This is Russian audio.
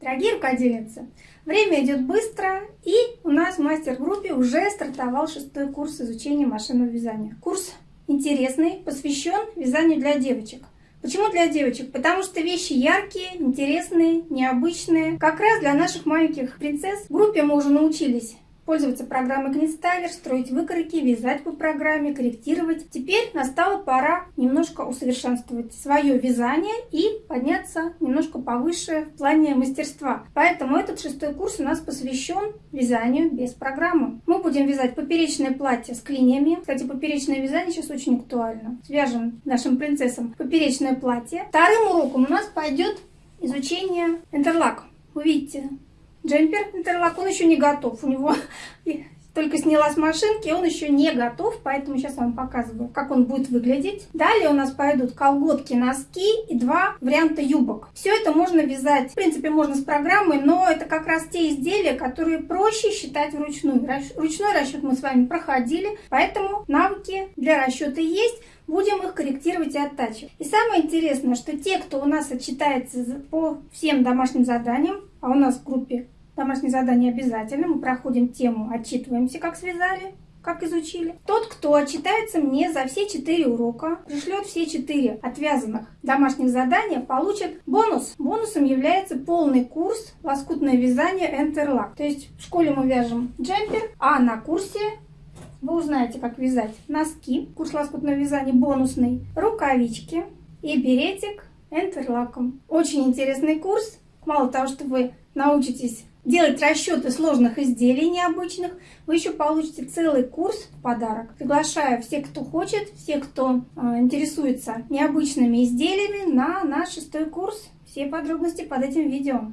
Дорогие рукодельницы, время идет быстро, и у нас в мастер-группе уже стартовал шестой курс изучения машинного вязания. Курс интересный, посвящен вязанию для девочек. Почему для девочек? Потому что вещи яркие, интересные, необычные. Как раз для наших маленьких принцесс. В группе мы уже научились пользоваться программой Книстайлер, строить выкройки, вязать по программе, корректировать. Теперь настала пора немножко усовершенствовать свое вязание и подняться немножко повыше в плане мастерства. Поэтому этот шестой курс у нас посвящен вязанию без программы. Мы будем вязать поперечное платье с клиньями. Кстати, поперечное вязание сейчас очень актуально. Свяжем нашим принцессам поперечное платье. Вторым уроком у нас пойдет изучение интерлак. Увидите, Джемпер интерлак, он еще не готов. У него только сняла с машинки, он еще не готов, поэтому сейчас вам показываю, как он будет выглядеть. Далее у нас пойдут колготки, носки и два варианта юбок. Все это можно вязать, в принципе, можно с программой, но это как раз те изделия, которые проще считать вручную. Ручной расчет мы с вами проходили, поэтому навыки для расчета есть будем их корректировать и оттачивать. И самое интересное, что те, кто у нас отчитается по всем домашним заданиям, а у нас в группе Домашнее задание обязательно. Мы проходим тему, отчитываемся, как связали, как изучили. Тот, кто отчитается мне за все четыре урока, пришлет все четыре отвязанных домашних задания, получит бонус. Бонусом является полный курс лоскутное вязание Enterlock. То есть в школе мы вяжем джемпер, а на курсе вы узнаете, как вязать носки, курс лоскутного вязания бонусный, рукавички и беретик энтерлаком. Очень интересный курс. Мало того, что вы научитесь делать расчеты сложных изделий необычных, вы еще получите целый курс в подарок. Приглашаю всех, кто хочет, всех, кто э, интересуется необычными изделиями на наш шестой курс. Все подробности под этим видео.